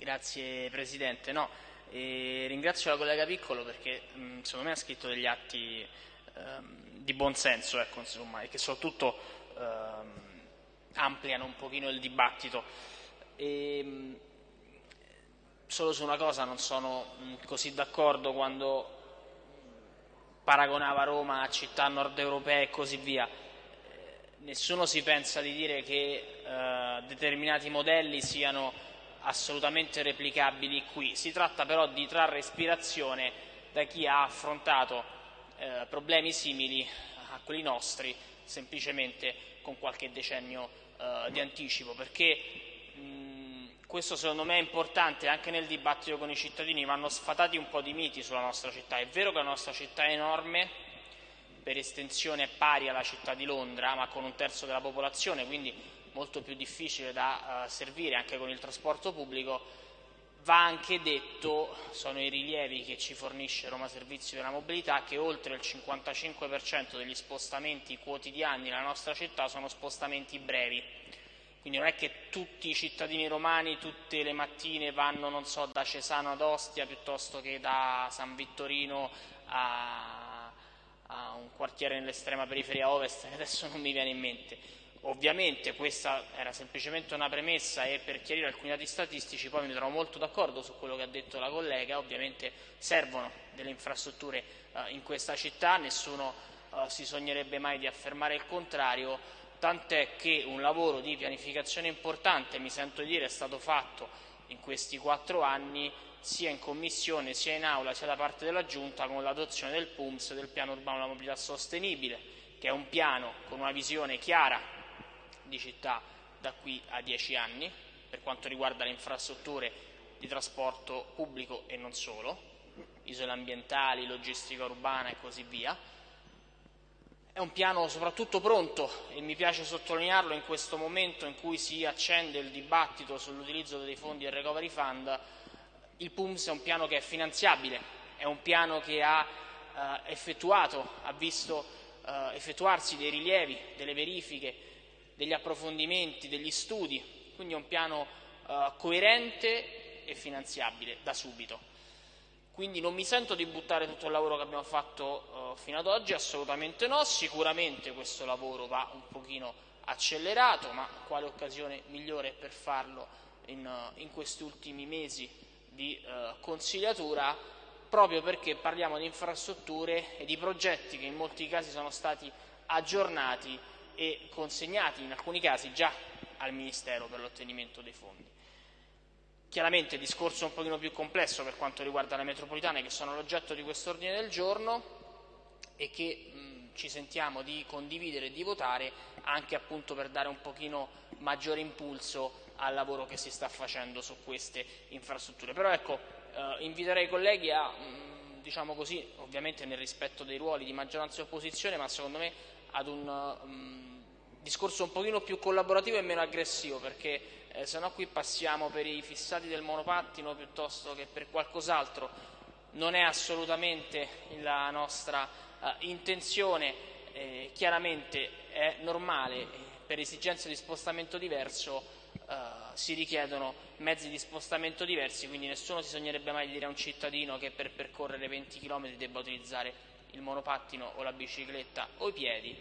Grazie Presidente. No, eh, ringrazio la collega Piccolo perché mh, secondo me ha scritto degli atti ehm, di buon senso ecco, insomma, e che soprattutto ehm, ampliano un pochino il dibattito. E, mh, solo su una cosa non sono mh, così d'accordo quando paragonava Roma a città nord europee e così via. Nessuno si pensa di dire che eh, determinati modelli siano assolutamente replicabili qui. Si tratta però di trarre ispirazione da chi ha affrontato eh, problemi simili a quelli nostri, semplicemente con qualche decennio eh, di anticipo, perché mh, questo secondo me è importante anche nel dibattito con i cittadini, vanno sfatati un po' di miti sulla nostra città. È vero che la nostra città è enorme, per estensione è pari alla città di Londra, ma con un terzo della popolazione, quindi molto più difficile da uh, servire anche con il trasporto pubblico, va anche detto, sono i rilievi che ci fornisce Roma Servizi della Mobilità, che oltre il 55% degli spostamenti quotidiani nella nostra città sono spostamenti brevi. Quindi non è che tutti i cittadini romani tutte le mattine vanno, so, da Cesano ad Ostia piuttosto che da San Vittorino a, a un quartiere nell'estrema periferia ovest, adesso non mi viene in mente Ovviamente questa era semplicemente una premessa e per chiarire alcuni dati statistici poi mi trovo molto d'accordo su quello che ha detto la collega, ovviamente servono delle infrastrutture eh, in questa città, nessuno eh, si sognerebbe mai di affermare il contrario, tant'è che un lavoro di pianificazione importante, mi sento dire, è stato fatto in questi quattro anni sia in commissione sia in aula sia da parte della Giunta con l'adozione del PUMS, del piano urbano della mobilità sostenibile, che è un piano con una visione chiara di città da qui a dieci anni per quanto riguarda le infrastrutture di trasporto pubblico e non solo, isole ambientali, logistica urbana e così via. È un piano soprattutto pronto e mi piace sottolinearlo in questo momento in cui si accende il dibattito sull'utilizzo dei fondi del Recovery Fund. Il PUMS è un piano che è finanziabile, è un piano che ha eh, effettuato, ha visto eh, effettuarsi dei rilievi, delle verifiche degli approfondimenti, degli studi, quindi è un piano eh, coerente e finanziabile da subito. Quindi non mi sento di buttare tutto il lavoro che abbiamo fatto eh, fino ad oggi, assolutamente no, sicuramente questo lavoro va un pochino accelerato, ma quale occasione migliore per farlo in, eh, in questi ultimi mesi di eh, consigliatura, proprio perché parliamo di infrastrutture e di progetti che in molti casi sono stati aggiornati e consegnati in alcuni casi già al Ministero per l'ottenimento dei fondi. Chiaramente discorso un pochino più complesso per quanto riguarda le metropolitane che sono l'oggetto di questo ordine del giorno e che mh, ci sentiamo di condividere e di votare anche appunto per dare un pochino maggiore impulso al lavoro che si sta facendo su queste infrastrutture. Però ecco, eh, inviterei i colleghi a, mh, diciamo così, ovviamente nel rispetto dei ruoli di maggioranza e opposizione, ma secondo me ad un um, discorso un pochino più collaborativo e meno aggressivo perché eh, se no qui passiamo per i fissati del monopattino piuttosto che per qualcos'altro. Non è assolutamente la nostra uh, intenzione eh, chiaramente è normale eh, per esigenze di spostamento diverso Uh, si richiedono mezzi di spostamento diversi, quindi nessuno si sognerebbe mai di dire a un cittadino che per percorrere 20 km debba utilizzare il monopattino o la bicicletta o i piedi,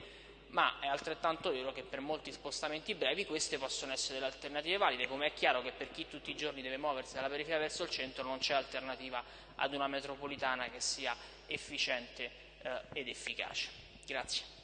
ma è altrettanto vero che per molti spostamenti brevi queste possono essere delle alternative valide, come è chiaro che per chi tutti i giorni deve muoversi dalla periferia verso il centro non c'è alternativa ad una metropolitana che sia efficiente eh, ed efficace. Grazie.